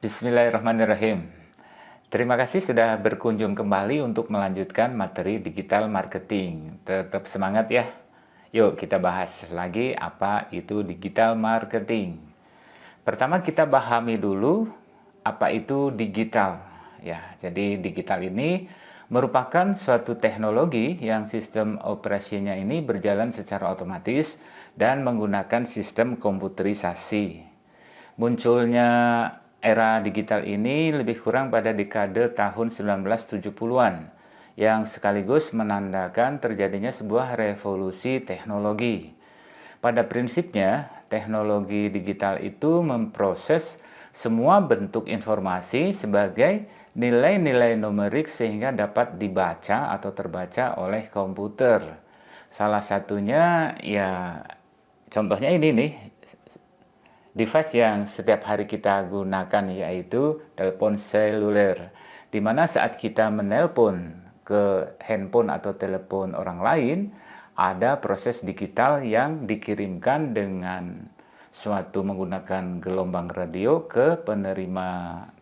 Bismillahirrahmanirrahim. Terima kasih sudah berkunjung kembali untuk melanjutkan materi digital marketing. Tetap semangat ya. Yuk kita bahas lagi apa itu digital marketing. Pertama kita pahami dulu apa itu digital. Ya, jadi digital ini merupakan suatu teknologi yang sistem operasinya ini berjalan secara otomatis dan menggunakan sistem komputerisasi. Munculnya era digital ini lebih kurang pada dekade tahun 1970-an yang sekaligus menandakan terjadinya sebuah revolusi teknologi. Pada prinsipnya, teknologi digital itu memproses semua bentuk informasi sebagai nilai-nilai numerik sehingga dapat dibaca atau terbaca oleh komputer. Salah satunya ya contohnya ini nih device yang setiap hari kita gunakan yaitu telepon seluler. Di mana saat kita menelpon ke handphone atau telepon orang lain, ada proses digital yang dikirimkan dengan suatu menggunakan gelombang radio ke penerima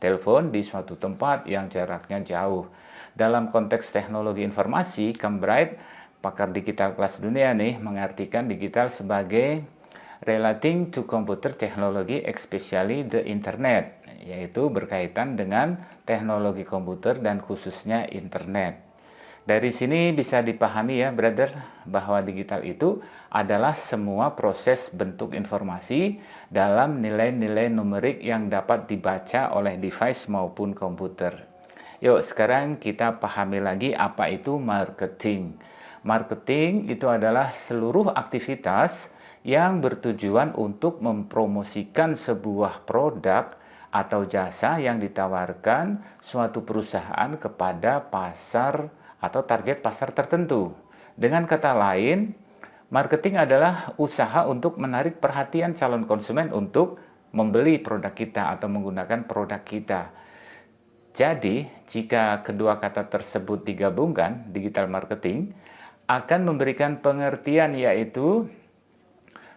telepon di suatu tempat yang jaraknya jauh. Dalam konteks teknologi informasi, Cambridge, pakar digital kelas dunia nih, mengartikan digital sebagai relating to computer technology especially the internet yaitu berkaitan dengan teknologi komputer dan khususnya internet. Dari sini bisa dipahami ya brother bahwa digital itu adalah semua proses bentuk informasi dalam nilai-nilai numerik yang dapat dibaca oleh device maupun komputer. Yuk sekarang kita pahami lagi apa itu marketing. Marketing itu adalah seluruh aktivitas yang bertujuan untuk mempromosikan sebuah produk atau jasa yang ditawarkan suatu perusahaan kepada pasar atau target pasar tertentu. Dengan kata lain, marketing adalah usaha untuk menarik perhatian calon konsumen untuk membeli produk kita atau menggunakan produk kita. Jadi, jika kedua kata tersebut digabungkan, digital marketing akan memberikan pengertian yaitu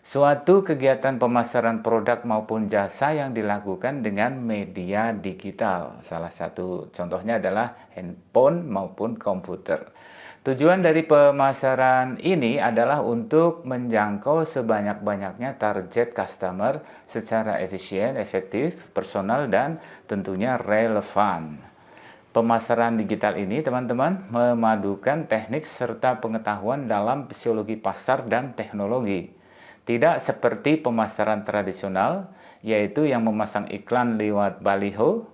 Suatu kegiatan pemasaran produk maupun jasa yang dilakukan dengan media digital. Salah satu contohnya adalah handphone maupun komputer. Tujuan dari pemasaran ini adalah untuk menjangkau sebanyak-banyaknya target customer secara efisien, efektif, personal, dan tentunya relevan. Pemasaran digital ini, teman-teman, memadukan teknik serta pengetahuan dalam fisiologi pasar dan teknologi. Tidak seperti pemasaran tradisional, yaitu yang memasang iklan lewat baliho.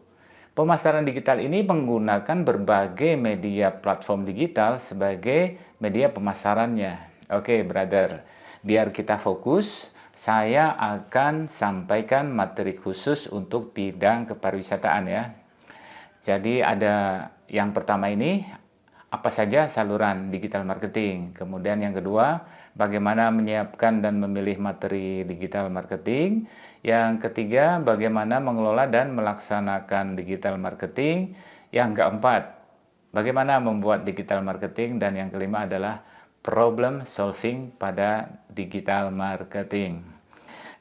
Pemasaran digital ini menggunakan berbagai media platform digital sebagai media pemasarannya. Oke, brother, biar kita fokus, saya akan sampaikan materi khusus untuk bidang kepariwisataan ya. Jadi ada yang pertama ini, apa saja saluran digital marketing. Kemudian yang kedua, bagaimana menyiapkan dan memilih materi digital marketing. Yang ketiga, bagaimana mengelola dan melaksanakan digital marketing. Yang keempat, bagaimana membuat digital marketing. Dan yang kelima adalah problem solving pada digital marketing.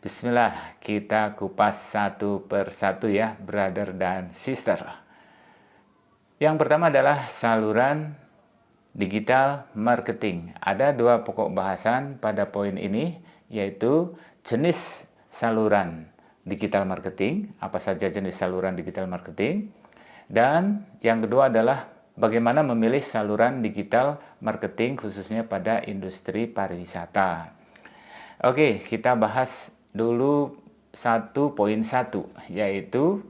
Bismillah, kita kupas satu persatu ya, brother dan sister. Yang pertama adalah saluran digital marketing. Ada dua pokok bahasan pada poin ini, yaitu jenis saluran digital marketing, apa saja jenis saluran digital marketing, dan yang kedua adalah bagaimana memilih saluran digital marketing khususnya pada industri pariwisata. Oke, kita bahas dulu satu poin satu, yaitu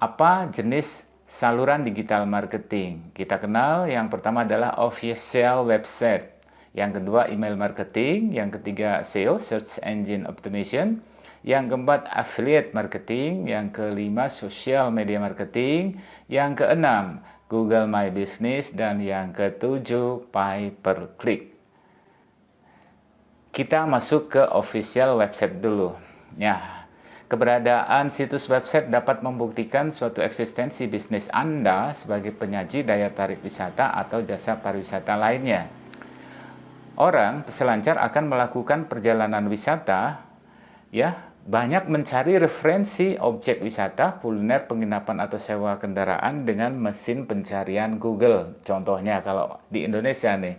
apa jenis saluran digital marketing. Kita kenal yang pertama adalah official website, yang kedua email marketing, yang ketiga SEO, search engine optimization, yang keempat affiliate marketing, yang kelima social media marketing, yang keenam Google My Business, dan yang ketujuh pay per click. Kita masuk ke official website dulu. Ya, Keberadaan situs website dapat membuktikan suatu eksistensi bisnis Anda sebagai penyaji daya tarik wisata atau jasa pariwisata lainnya. Orang peselancar akan melakukan perjalanan wisata ya banyak mencari referensi objek wisata, kuliner, penginapan atau sewa kendaraan dengan mesin pencarian Google. Contohnya kalau di Indonesia nih.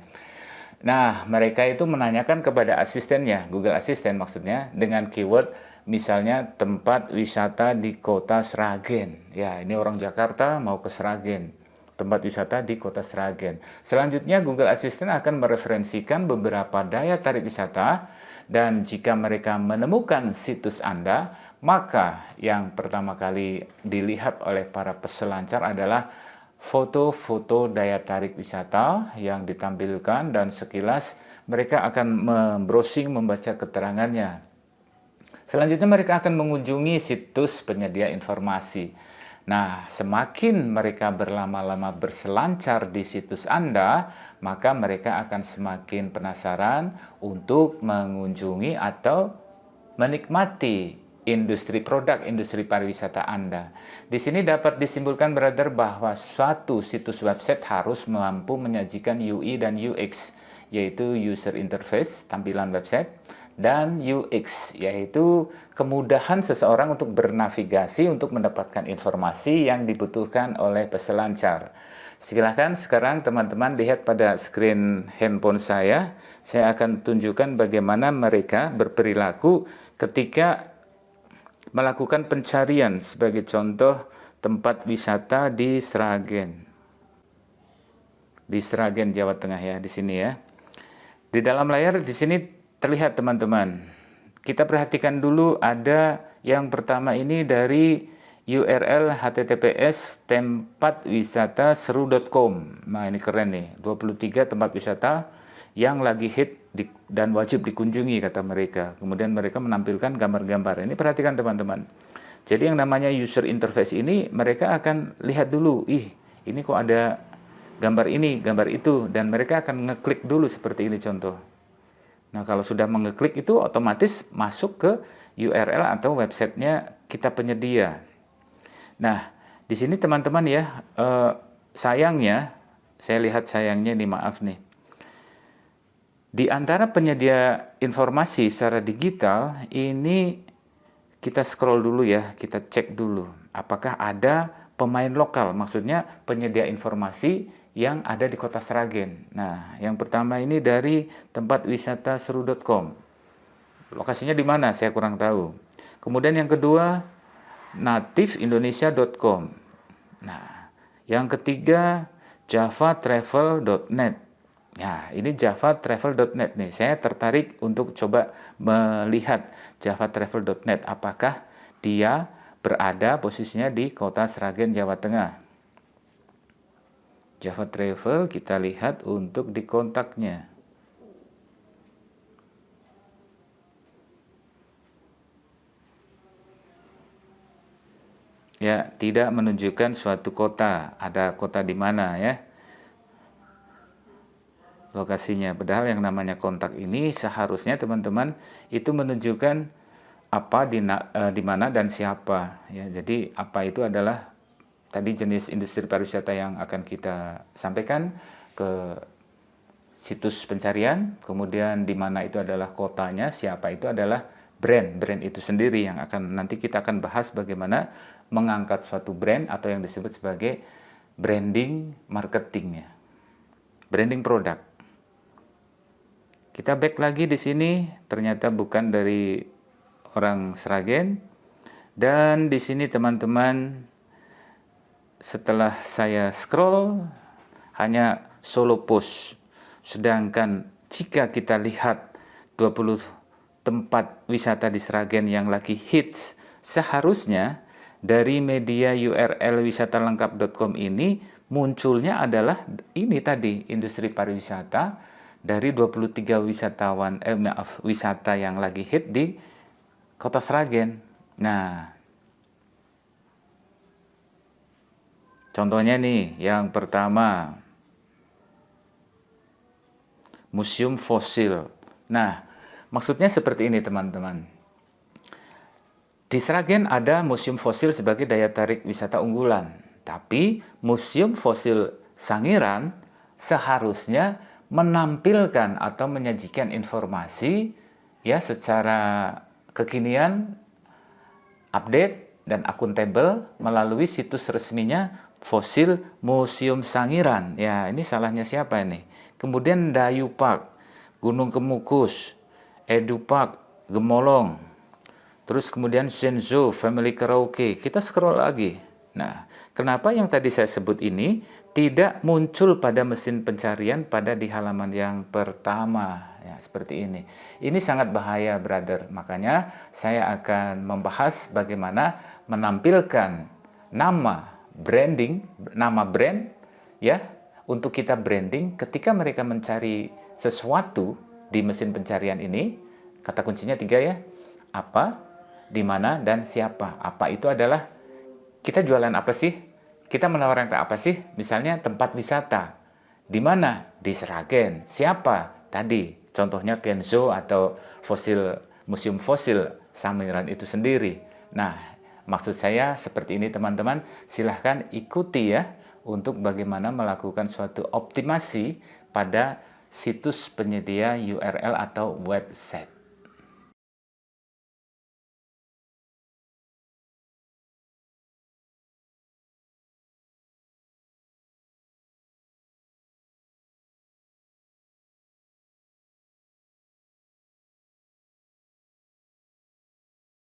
Nah, mereka itu menanyakan kepada asistennya, Google Assistant maksudnya, dengan keyword misalnya tempat wisata di kota Sragen. Ya, ini orang Jakarta mau ke Sragen. Tempat wisata di kota Sragen. Selanjutnya, Google Assistant akan mereferensikan beberapa daya tarik wisata dan jika mereka menemukan situs Anda, maka yang pertama kali dilihat oleh para peselancar adalah foto-foto daya tarik wisata yang ditampilkan dan sekilas mereka akan membrowsing membaca keterangannya. Selanjutnya mereka akan mengunjungi situs penyedia informasi. Nah, semakin mereka berlama-lama berselancar di situs Anda, maka mereka akan semakin penasaran untuk mengunjungi atau menikmati industri produk industri pariwisata Anda. Di sini dapat disimpulkan brother bahwa suatu situs website harus mampu menyajikan UI dan UX, yaitu user interface, tampilan website, dan UX, yaitu kemudahan seseorang untuk bernavigasi untuk mendapatkan informasi yang dibutuhkan oleh peselancar. Silahkan sekarang teman-teman lihat pada screen handphone saya, saya akan tunjukkan bagaimana mereka berperilaku ketika melakukan pencarian sebagai contoh tempat wisata di Sragen. Di Sragen, Jawa Tengah ya, di sini ya. Di dalam layar di sini terlihat teman-teman. Kita perhatikan dulu ada yang pertama ini dari URL https tempat wisata seru.com. Nah ini keren nih, 23 tempat wisata yang lagi hit di, dan wajib dikunjungi kata mereka. Kemudian mereka menampilkan gambar-gambar. Ini perhatikan teman-teman. Jadi yang namanya user interface ini mereka akan lihat dulu, ih ini kok ada gambar ini, gambar itu, dan mereka akan ngeklik dulu seperti ini contoh. Nah, kalau sudah mengeklik itu otomatis masuk ke URL atau websitenya kita penyedia. Nah, di sini teman-teman ya, eh, sayangnya, saya lihat sayangnya ini maaf nih. Di antara penyedia informasi secara digital, ini kita scroll dulu ya, kita cek dulu. Apakah ada pemain lokal, maksudnya penyedia informasi yang ada di kota Sragen. Nah, yang pertama ini dari tempat wisata seru.com. Lokasinya di mana? Saya kurang tahu. Kemudian yang kedua, nativindonesia.com. Nah, yang ketiga, javatravel.net. Ya, ini javatravel.net nih. Saya tertarik untuk coba melihat javatravel.net. Apakah dia berada posisinya di kota Sragen, Jawa Tengah. Java Travel kita lihat untuk di kontaknya. Ya, tidak menunjukkan suatu kota, ada kota di mana ya. Lokasinya, padahal yang namanya kontak ini seharusnya teman-teman itu menunjukkan apa di, uh, di mana dan siapa ya. Jadi apa itu adalah tadi jenis industri pariwisata yang akan kita sampaikan ke situs pencarian, kemudian di mana itu adalah kotanya, siapa itu adalah brand, brand itu sendiri yang akan nanti kita akan bahas bagaimana mengangkat suatu brand atau yang disebut sebagai branding marketingnya, branding produk. Kita back lagi di sini, ternyata bukan dari orang Sragen, dan di sini teman-teman setelah saya scroll hanya solo post. Sedangkan jika kita lihat 20 tempat wisata di Sragen yang lagi hits, seharusnya dari media URL wisata-lengkap.com ini munculnya adalah ini tadi industri pariwisata dari 23 wisatawan eh maaf wisata yang lagi hit di Kota Sragen. Nah, Contohnya nih, yang pertama, museum fosil. Nah, maksudnya seperti ini teman-teman. Di Sragen ada museum fosil sebagai daya tarik wisata unggulan. Tapi museum fosil Sangiran seharusnya menampilkan atau menyajikan informasi ya secara kekinian update dan akuntabel melalui situs resminya Fosil Museum Sangiran. Ya, ini salahnya siapa ini? Kemudian Dayu Park, Gunung Kemukus, Edu Park, Gemolong. Terus kemudian Senzo Family Karaoke. Kita scroll lagi. Nah, kenapa yang tadi saya sebut ini tidak muncul pada mesin pencarian pada di halaman yang pertama ya seperti ini. Ini sangat bahaya brother. Makanya saya akan membahas bagaimana menampilkan nama branding, nama brand ya untuk kita branding ketika mereka mencari sesuatu di mesin pencarian ini. Kata kuncinya tiga ya. Apa, di mana, dan siapa. Apa itu adalah kita jualan apa sih? Kita menawarkan apa sih? Misalnya tempat wisata. Di mana? Di Seragen. Siapa? Tadi, contohnya Kenzo atau fosil museum fosil Samiran itu sendiri. Nah, Maksud saya seperti ini teman-teman, silahkan ikuti ya untuk bagaimana melakukan suatu optimasi pada situs penyedia URL atau website.